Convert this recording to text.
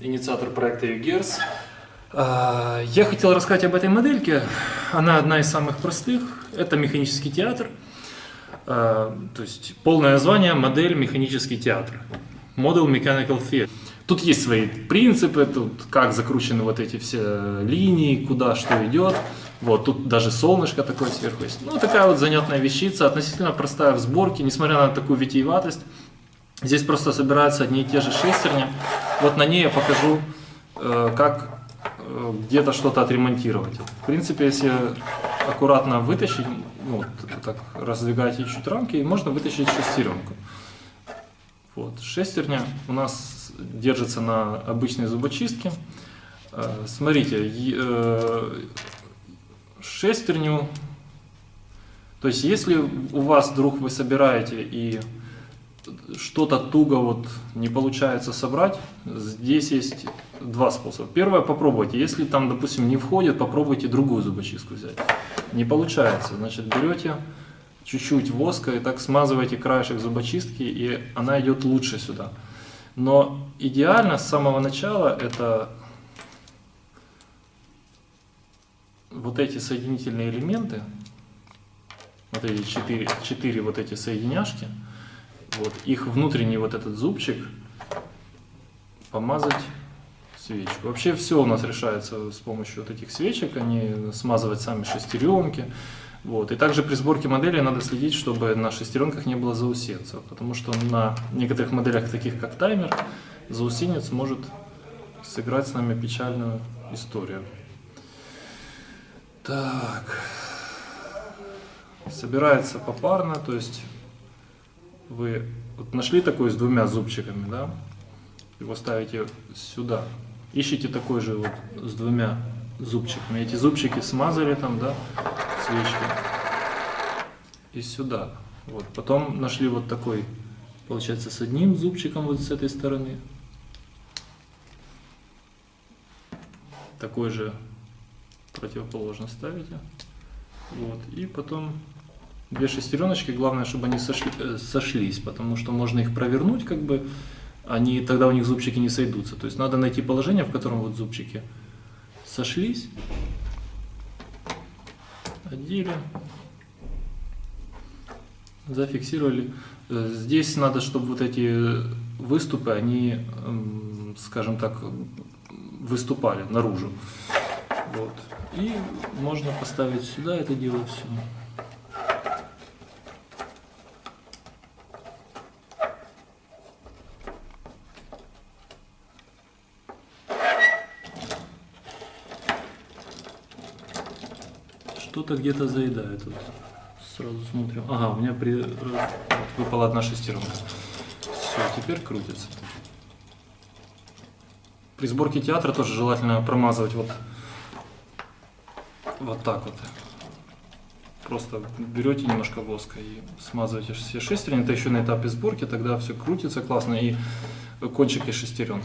инициатор проекта UGERS. А, Я хотел рассказать об этой модельке. Она одна из самых простых. Это механический театр. А, То есть полное название модель механический театр. Model Mechanical Theater. Тут есть свои принципы, тут как закручены вот эти все линии, куда что идет. Вот, тут даже солнышко такое сверху есть. Ну, такая вот занятная вещица, относительно простая в сборке, несмотря на такую витиеватость. Здесь просто собираются одни и те же шестерни. Вот на ней я покажу, э, как э, где-то что-то отремонтировать. В принципе, если аккуратно вытащить, ну, вот так раздвигать чуть рамки, и можно вытащить шестеренку. Вот. Шестерня у нас держится на обычной зубочистке. Э, Смотрите, шестерню, то есть если у вас вдруг вы собираете и что-то туго вот не получается собрать, здесь есть два способа. Первое, попробуйте. Если там, допустим, не входит, попробуйте другую зубочистку взять. Не получается, значит, берете чуть-чуть воска и так смазываете краешек зубочистки, и она идет лучше сюда. Но идеально с самого начала это вот эти соединительные элементы, вот эти четыре, четыре вот эти соединяшки, вот, их внутренний вот этот зубчик помазать свечку. Вообще все у нас решается с помощью вот этих свечек, они смазывать сами шестеренки. Вот. И также при сборке модели надо следить, чтобы на шестеренках не было заусенцев, потому что на некоторых моделях, таких как таймер, заусенец может сыграть с нами печальную историю. Так, собирается попарно, то есть вы вот нашли такой с двумя зубчиками, да, его ставите сюда, ищите такой же вот с двумя зубчиками, эти зубчики смазали там, да, свечки, и сюда, вот, потом нашли вот такой, получается, с одним зубчиком вот с этой стороны, такой же противоположно ставите, вот, и потом две шестереночки, главное, чтобы они сошли, э, сошлись, потому что можно их провернуть, как бы, они, тогда у них зубчики не сойдутся. То есть надо найти положение, в котором вот зубчики сошлись, одели, зафиксировали. Э, Здесь надо, чтобы вот эти выступы, они, эм, скажем так, выступали наружу. Вот. И можно поставить сюда это дело все. Что-то где-то заедает. Вот. Сразу смотрим. Ага, у меня при... вот выпала одна шестеренка. Все, теперь крутится. При сборке театра тоже желательно промазывать вот, вот так вот. Просто берете немножко воска и смазываете все шестерни. Это еще на этапе сборки, тогда все крутится классно и кончики шестерен.